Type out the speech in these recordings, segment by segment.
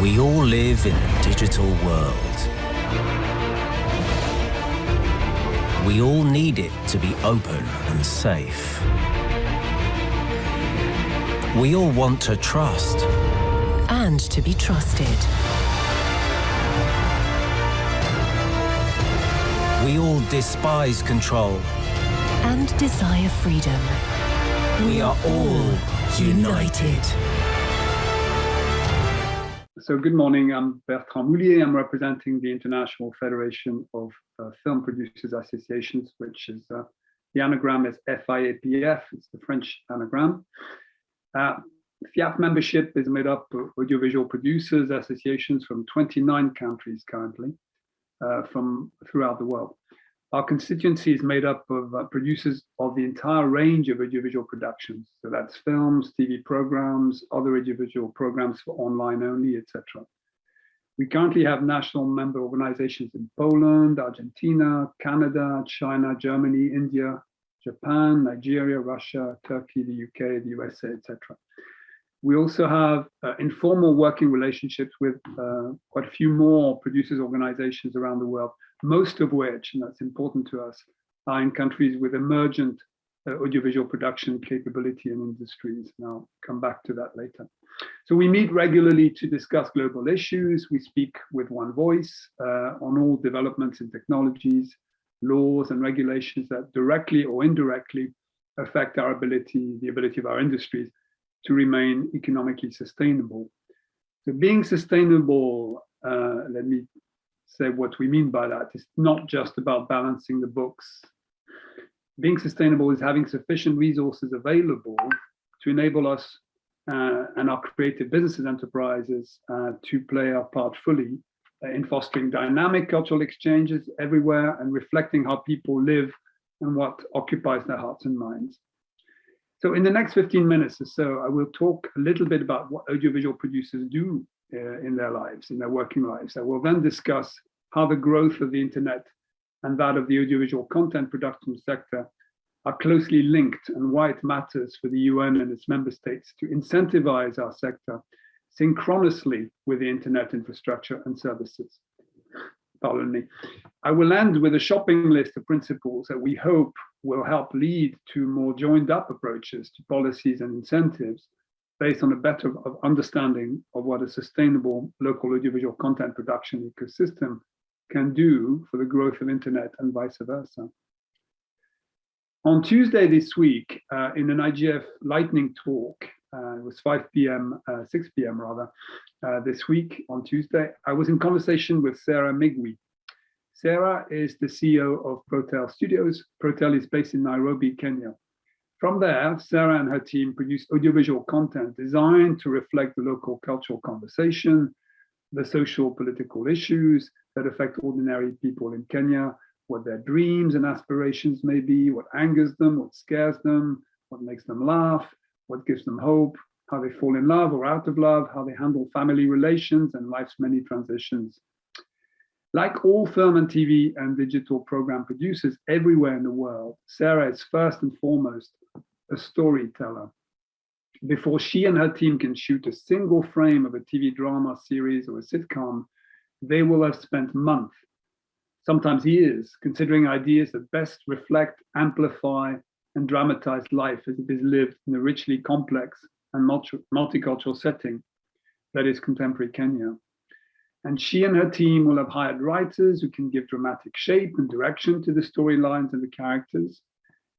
We all live in a digital world. We all need it to be open and safe. We all want to trust. And to be trusted. We all despise control. And desire freedom. We are all united. So good morning, I'm Bertrand Moullier. I'm representing the International Federation of uh, Film Producers Associations, which is, uh, the anagram is FIAPF, it's the French anagram. Uh, FIAPF membership is made up of audiovisual producers associations from 29 countries currently, uh, from throughout the world. Our constituency is made up of uh, producers of the entire range of audiovisual productions. So that's films, TV programs, other audiovisual programs for online only, etc. We currently have national member organizations in Poland, Argentina, Canada, China, Germany, India, Japan, Nigeria, Russia, Turkey, the UK, the USA, etc. We also have uh, informal working relationships with uh, quite a few more producers organizations around the world most of which, and that's important to us, are in countries with emergent uh, audiovisual production capability and industries. And I'll come back to that later. So we meet regularly to discuss global issues. We speak with one voice uh, on all developments in technologies, laws and regulations that directly or indirectly affect our ability, the ability of our industries to remain economically sustainable. So being sustainable, uh, let me say what we mean by that. It's not just about balancing the books. Being sustainable is having sufficient resources available to enable us uh, and our creative businesses enterprises uh, to play our part fully uh, in fostering dynamic cultural exchanges everywhere and reflecting how people live and what occupies their hearts and minds. So in the next 15 minutes or so, I will talk a little bit about what audiovisual producers do uh, in their lives, in their working lives. I will then discuss how the growth of the internet and that of the audiovisual content production sector are closely linked and why it matters for the UN and its member states to incentivize our sector synchronously with the internet infrastructure and services. Pardon me. I will end with a shopping list of principles that we hope will help lead to more joined up approaches to policies and incentives based on a better understanding of what a sustainable local audiovisual content production ecosystem can do for the growth of internet and vice versa. On Tuesday this week, uh, in an IGF lightning talk, uh, it was 5 p.m., uh, 6 p.m. rather, uh, this week on Tuesday, I was in conversation with Sarah Migwi. Sarah is the CEO of Protel Studios. Protel is based in Nairobi, Kenya. From there, Sarah and her team produce audiovisual content designed to reflect the local cultural conversation, the social political issues that affect ordinary people in Kenya, what their dreams and aspirations may be, what angers them, what scares them, what makes them laugh, what gives them hope, how they fall in love or out of love, how they handle family relations and life's many transitions. Like all film and TV and digital program producers everywhere in the world, Sarah is first and foremost a storyteller before she and her team can shoot a single frame of a TV drama series or a sitcom, they will have spent months, sometimes years, considering ideas that best reflect, amplify, and dramatize life as it is lived in a richly complex and multi multicultural setting that is contemporary Kenya. And she and her team will have hired writers who can give dramatic shape and direction to the storylines and the characters,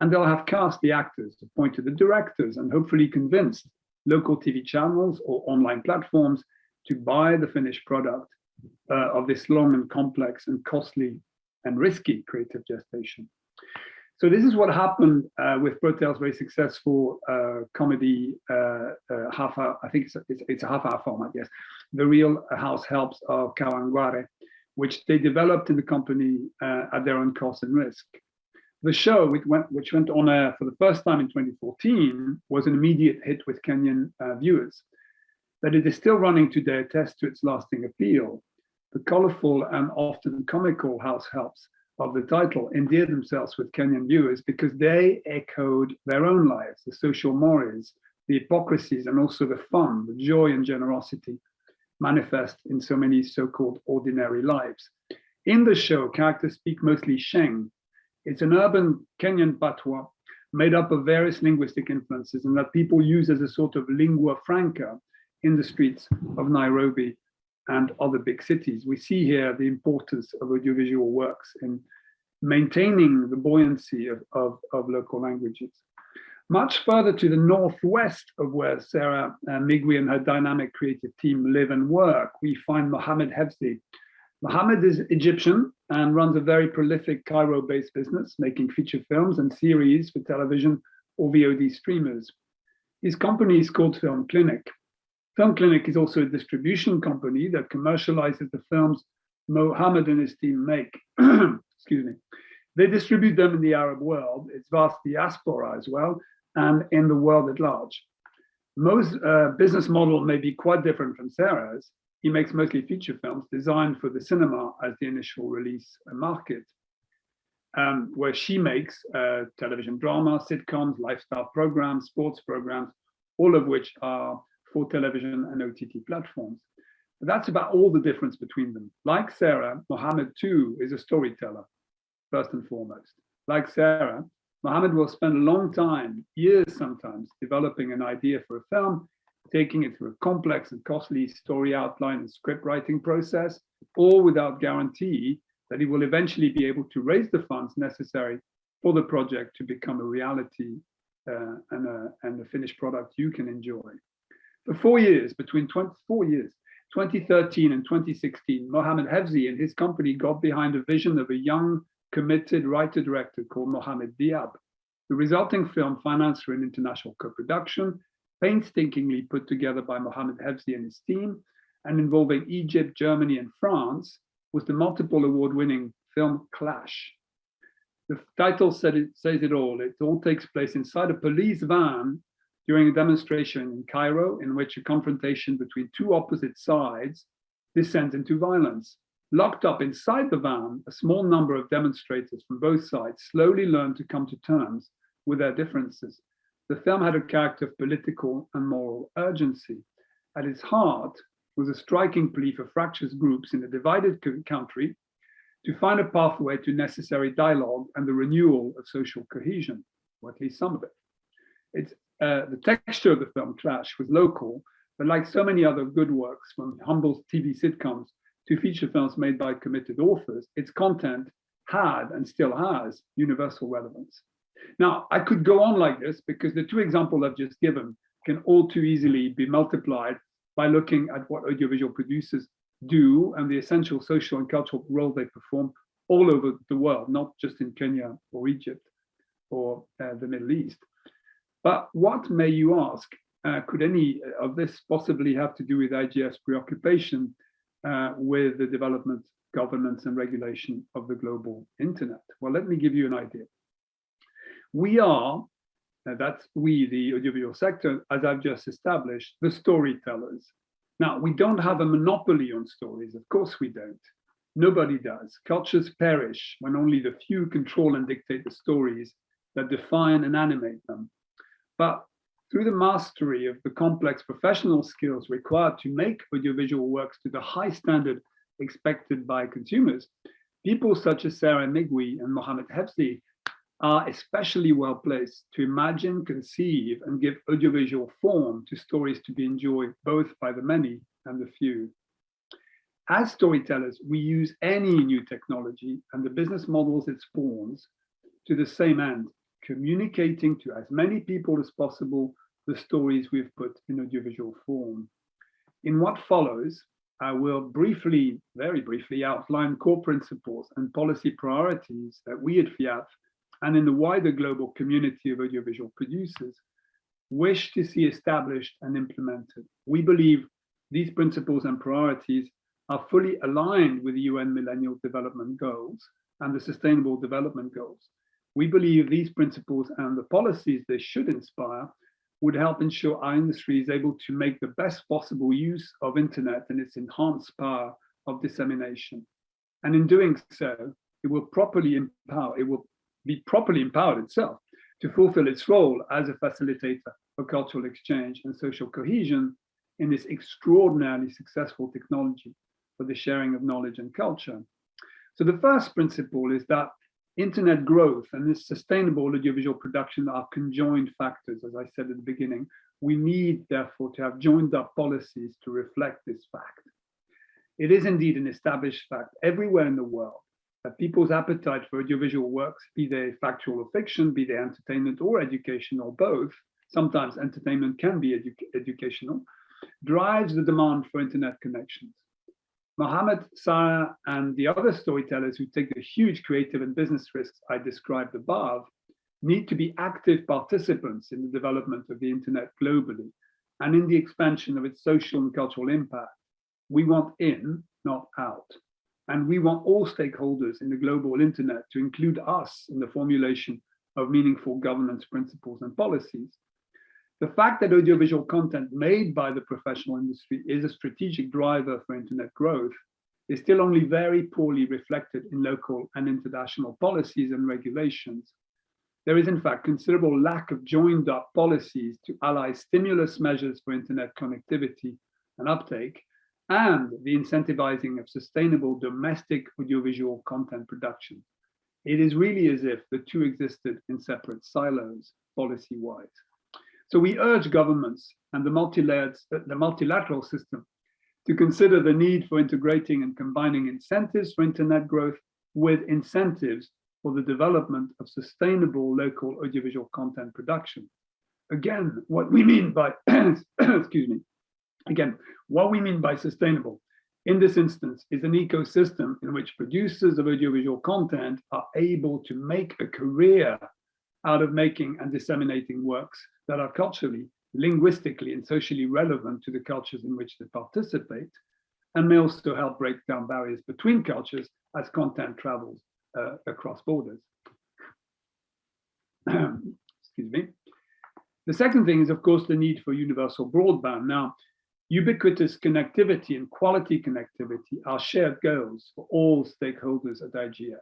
and they'll have cast the actors, appointed the directors, and hopefully convinced local TV channels or online platforms to buy the finished product uh, of this long and complex and costly and risky creative gestation. So this is what happened uh, with Protel's very successful uh, comedy uh, uh, half hour, I think it's a, it's, it's a half hour format, yes. The Real House Helps of Kawangware, which they developed in the company uh, at their own cost and risk. The show, which went, which went on air for the first time in 2014, was an immediate hit with Kenyan uh, viewers. That it is still running today attests to its lasting appeal. The colorful and often comical house helps of the title endear themselves with Kenyan viewers because they echoed their own lives, the social mores, the hypocrisies, and also the fun, the joy and generosity manifest in so many so-called ordinary lives. In the show, characters speak mostly Sheng. It's an urban Kenyan patois made up of various linguistic influences and that people use as a sort of lingua franca in the streets of Nairobi and other big cities. We see here the importance of audiovisual works in maintaining the buoyancy of, of, of local languages. Much further to the northwest of where Sarah uh, Migwi and her dynamic creative team live and work, we find Mohammed Hefzy. Mohammed is Egyptian and runs a very prolific Cairo-based business, making feature films and series for television or VOD streamers. His company is called Film Clinic. Film Clinic is also a distribution company that commercializes the films Mohammed and his team make. Excuse me. They distribute them in the Arab world, its vast diaspora as well, and in the world at large. Most uh, business model may be quite different from Sarah's. He makes mostly feature films designed for the cinema as the initial release market, um, where she makes uh, television drama, sitcoms, lifestyle programs, sports programs, all of which are for television and OTT platforms. That's about all the difference between them. Like Sarah, Mohammed too is a storyteller, first and foremost. Like Sarah, Mohammed will spend a long time, years sometimes, developing an idea for a film, taking it through a complex and costly story outline and script writing process, all without guarantee that he will eventually be able to raise the funds necessary for the project to become a reality uh, and, a, and a finished product you can enjoy. For four years, between 24 years, 2013 and 2016, Mohammed Hefzy and his company got behind a vision of a young committed writer-director called Mohammed Diab. The resulting film, financed through an international co-production, painstakingly put together by Mohammed Hefzy and his team, and involving Egypt, Germany, and France, was the multiple award-winning film Clash. The title it, says it all. It all takes place inside a police van during a demonstration in Cairo in which a confrontation between two opposite sides descends into violence. Locked up inside the van, a small number of demonstrators from both sides slowly learn to come to terms with their differences. The film had a character of political and moral urgency. At its heart was a striking plea for fractious groups in a divided country to find a pathway to necessary dialogue and the renewal of social cohesion, or at least some of it. It's, uh, the texture of the film Clash was local, but like so many other good works from humble TV sitcoms to feature films made by committed authors, its content had and still has universal relevance. Now, I could go on like this because the two examples I've just given can all too easily be multiplied by looking at what audiovisual producers do and the essential social and cultural role they perform all over the world, not just in Kenya or Egypt or uh, the Middle East. But what may you ask, uh, could any of this possibly have to do with IGF's preoccupation uh, with the development, governance and regulation of the global internet? Well, let me give you an idea. We are, that's we, the audiovisual sector, as I've just established, the storytellers. Now, we don't have a monopoly on stories, of course we don't. Nobody does. Cultures perish when only the few control and dictate the stories that define and animate them. But through the mastery of the complex professional skills required to make audiovisual works to the high standard expected by consumers, people such as Sarah Migwi and Mohammed Hefzy are especially well placed to imagine, conceive, and give audiovisual form to stories to be enjoyed both by the many and the few. As storytellers, we use any new technology and the business models it spawns to the same end, communicating to as many people as possible the stories we've put in audiovisual form. In what follows, I will briefly, very briefly, outline core principles and policy priorities that we at FIAPF and in the wider global community of audiovisual producers wish to see established and implemented. We believe these principles and priorities are fully aligned with the UN Millennial Development Goals and the Sustainable Development Goals. We believe these principles and the policies they should inspire would help ensure our industry is able to make the best possible use of internet and its enhanced power of dissemination. And in doing so, it will properly empower, it will be properly empowered itself to fulfill its role as a facilitator for cultural exchange and social cohesion in this extraordinarily successful technology for the sharing of knowledge and culture. So the first principle is that internet growth and this sustainable audiovisual production are conjoined factors, as I said at the beginning. We need, therefore, to have joined up policies to reflect this fact. It is indeed an established fact everywhere in the world people's appetite for audiovisual works, be they factual or fiction, be they entertainment or education or both, sometimes entertainment can be edu educational, drives the demand for internet connections. Mohammed, Sarah, and the other storytellers who take the huge creative and business risks I described above need to be active participants in the development of the internet globally and in the expansion of its social and cultural impact. We want in, not out. And we want all stakeholders in the global internet to include us in the formulation of meaningful governance principles and policies. The fact that audiovisual content made by the professional industry is a strategic driver for internet growth is still only very poorly reflected in local and international policies and regulations. There is in fact considerable lack of joined up policies to ally stimulus measures for internet connectivity and uptake and the incentivizing of sustainable domestic audiovisual content production. It is really as if the two existed in separate silos policy-wise. So we urge governments and the, the multilateral system to consider the need for integrating and combining incentives for internet growth with incentives for the development of sustainable local audiovisual content production. Again, what we mean by, excuse me, again, what we mean by sustainable in this instance is an ecosystem in which producers of audiovisual content are able to make a career out of making and disseminating works that are culturally, linguistically, and socially relevant to the cultures in which they participate, and may also help break down barriers between cultures as content travels uh, across borders. Excuse me. The second thing is, of course, the need for universal broadband. Now, ubiquitous connectivity and quality connectivity are shared goals for all stakeholders at IGF.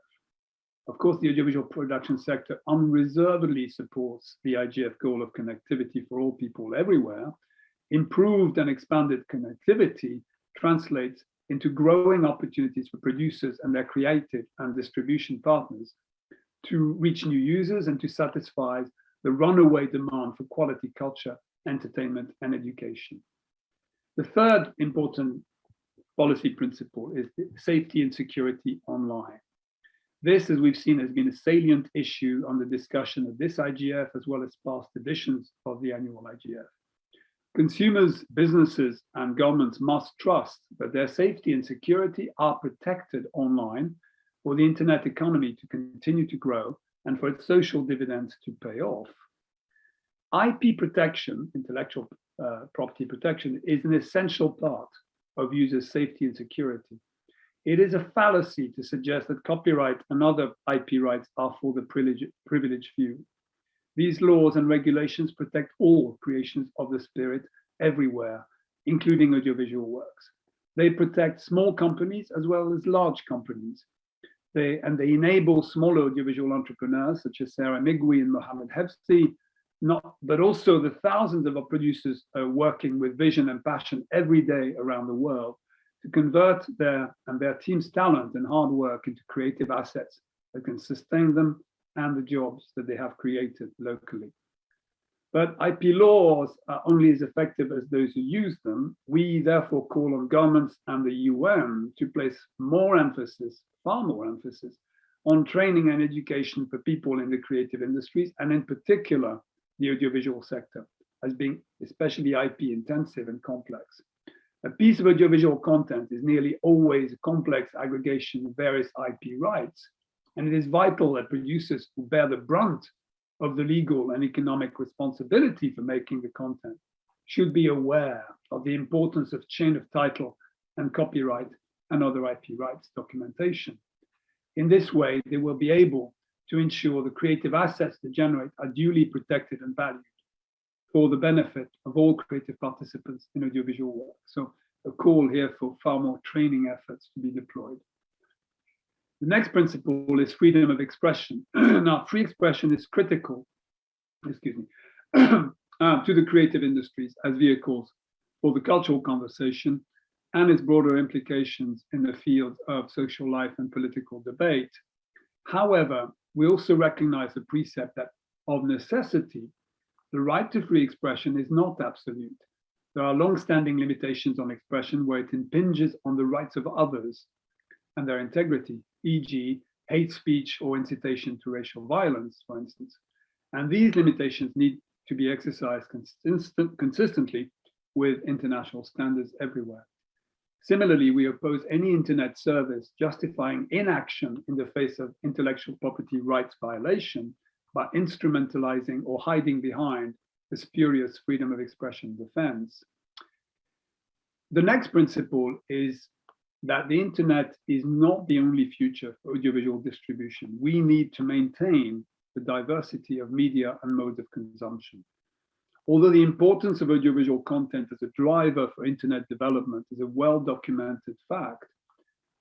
Of course, the audiovisual production sector unreservedly supports the IGF goal of connectivity for all people everywhere. Improved and expanded connectivity translates into growing opportunities for producers and their creative and distribution partners to reach new users and to satisfy the runaway demand for quality culture, entertainment, and education. The third important policy principle is safety and security online. This, as we've seen, has been a salient issue on the discussion of this IGF as well as past editions of the annual IGF. Consumers, businesses, and governments must trust that their safety and security are protected online for the internet economy to continue to grow and for its social dividends to pay off. IP protection, intellectual uh, property protection, is an essential part of users' safety and security. It is a fallacy to suggest that copyright and other IP rights are for the privileged few. These laws and regulations protect all creations of the spirit everywhere, including audiovisual works. They protect small companies as well as large companies. They, and they enable small audiovisual entrepreneurs such as Sarah Migwi and Mohammed Hefzy, not, but also the thousands of our producers working with vision and passion every day around the world to convert their and their team's talent and hard work into creative assets that can sustain them and the jobs that they have created locally. But IP laws are only as effective as those who use them. We therefore call on governments and the UN to place more emphasis, far more emphasis, on training and education for people in the creative industries, and in particular, the audiovisual sector, as being especially IP intensive and complex. A piece of audiovisual content is nearly always a complex aggregation of various IP rights, and it is vital that producers who bear the brunt of the legal and economic responsibility for making the content should be aware of the importance of chain of title and copyright and other IP rights documentation. In this way, they will be able to ensure the creative assets they generate are duly protected and valued for the benefit of all creative participants in audiovisual work. So a call here for far more training efforts to be deployed. The next principle is freedom of expression. now, free expression is critical, excuse me, uh, to the creative industries as vehicles for the cultural conversation and its broader implications in the field of social life and political debate. However, we also recognize the precept that of necessity, the right to free expression is not absolute. There are long-standing limitations on expression where it impinges on the rights of others and their integrity, e.g. hate speech or incitation to racial violence, for instance. And these limitations need to be exercised consistent, consistently with international standards everywhere. Similarly, we oppose any internet service justifying inaction in the face of intellectual property rights violation by instrumentalizing or hiding behind the spurious freedom of expression defense. The next principle is that the internet is not the only future for audiovisual distribution. We need to maintain the diversity of media and modes of consumption. Although the importance of audiovisual content as a driver for internet development is a well-documented fact,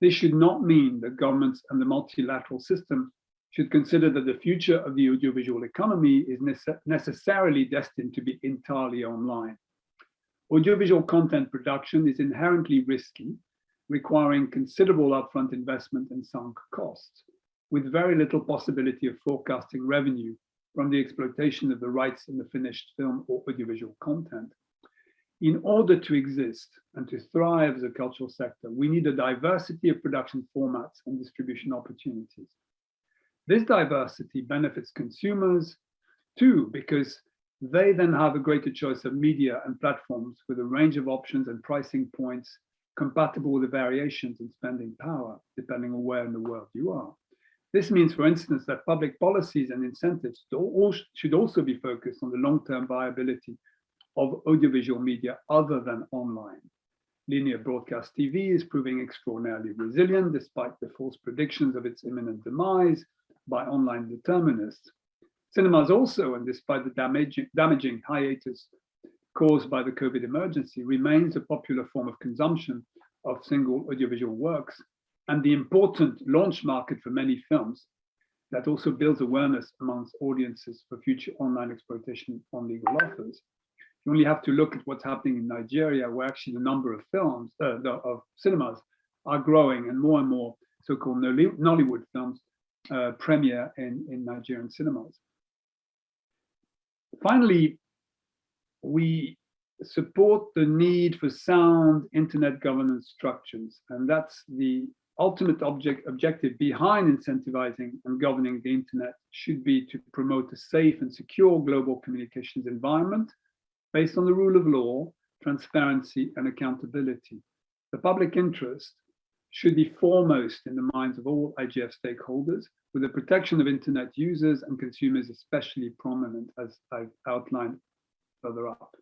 this should not mean that governments and the multilateral system should consider that the future of the audiovisual economy is nece necessarily destined to be entirely online. Audiovisual content production is inherently risky, requiring considerable upfront investment and sunk costs with very little possibility of forecasting revenue from the exploitation of the rights in the finished film or audiovisual content. In order to exist and to thrive as a cultural sector, we need a diversity of production formats and distribution opportunities. This diversity benefits consumers too, because they then have a greater choice of media and platforms with a range of options and pricing points compatible with the variations in spending power, depending on where in the world you are. This means, for instance, that public policies and incentives should also be focused on the long-term viability of audiovisual media other than online. Linear broadcast TV is proving extraordinarily resilient despite the false predictions of its imminent demise by online determinists. Cinemas also, and despite the damaging, damaging hiatus caused by the COVID emergency, remains a popular form of consumption of single audiovisual works and the important launch market for many films that also builds awareness amongst audiences for future online exploitation on legal offers. You only have to look at what's happening in Nigeria, where actually the number of films, uh, of cinemas are growing and more and more so-called Nollywood films uh, premiere in, in Nigerian cinemas. Finally, we support the need for sound internet governance structures, and that's the ultimate object, objective behind incentivizing and governing the internet should be to promote a safe and secure global communications environment based on the rule of law, transparency and accountability. The public interest should be foremost in the minds of all IGF stakeholders, with the protection of internet users and consumers especially prominent as I've outlined further up.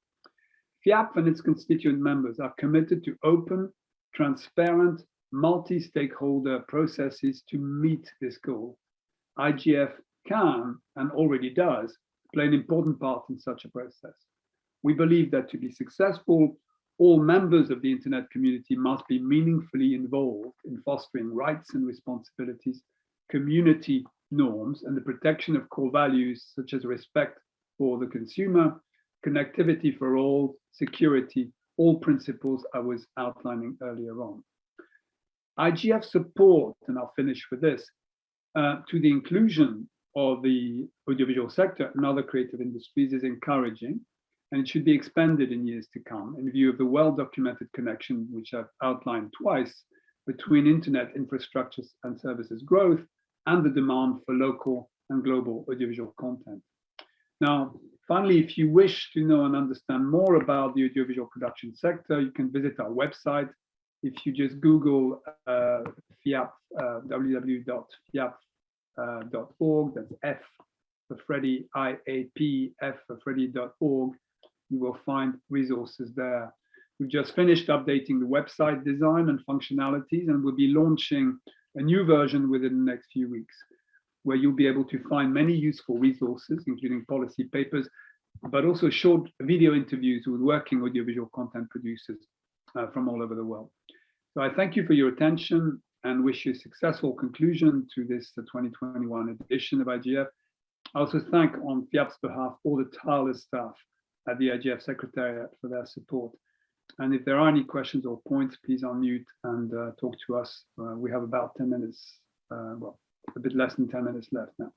FIAPF and its constituent members are committed to open, transparent multi-stakeholder processes to meet this goal. IGF can, and already does, play an important part in such a process. We believe that to be successful, all members of the internet community must be meaningfully involved in fostering rights and responsibilities, community norms, and the protection of core values such as respect for the consumer, connectivity for all, security, all principles I was outlining earlier on. IGF support, and I'll finish with this, uh, to the inclusion of the audiovisual sector and other creative industries is encouraging, and it should be expanded in years to come in view of the well-documented connection, which I've outlined twice, between internet infrastructures and services growth and the demand for local and global audiovisual content. Now, finally, if you wish to know and understand more about the audiovisual production sector, you can visit our website, if you just Google uh, FIAPF, uh, www.fiapf.org, that's F for Freddy, IAP, F for Freddy.org, you will find resources there. We've just finished updating the website design and functionalities, and we'll be launching a new version within the next few weeks, where you'll be able to find many useful resources, including policy papers, but also short video interviews with working audiovisual content producers uh, from all over the world. So I thank you for your attention and wish you a successful conclusion to this 2021 edition of IGF. I also thank on FIAPF's behalf all the tireless staff at the IGF Secretariat for their support. and if there are any questions or points, please unmute and uh, talk to us. Uh, we have about 10 minutes, uh, well, a bit less than 10 minutes left now.